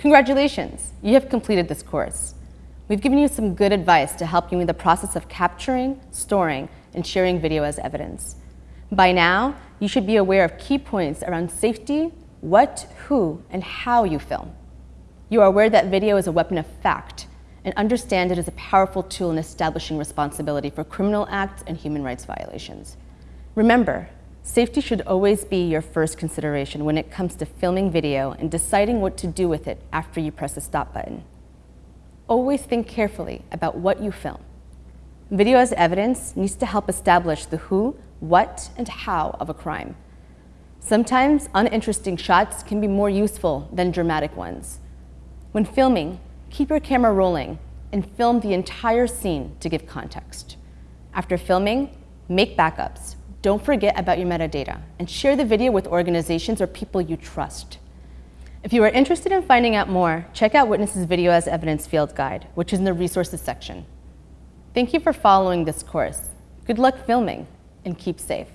Congratulations, you have completed this course. We've given you some good advice to help you in the process of capturing, storing, and sharing video as evidence. By now, you should be aware of key points around safety, what, who, and how you film. You are aware that video is a weapon of fact and understand it as a powerful tool in establishing responsibility for criminal acts and human rights violations. Remember, safety should always be your first consideration when it comes to filming video and deciding what to do with it after you press the stop button. Always think carefully about what you film. Video as evidence needs to help establish the who, what, and how of a crime. Sometimes uninteresting shots can be more useful than dramatic ones. When filming, keep your camera rolling and film the entire scene to give context. After filming, make backups. Don't forget about your metadata and share the video with organizations or people you trust. If you are interested in finding out more, check out Witness's Video as Evidence Field Guide, which is in the resources section. Thank you for following this course. Good luck filming and keep safe.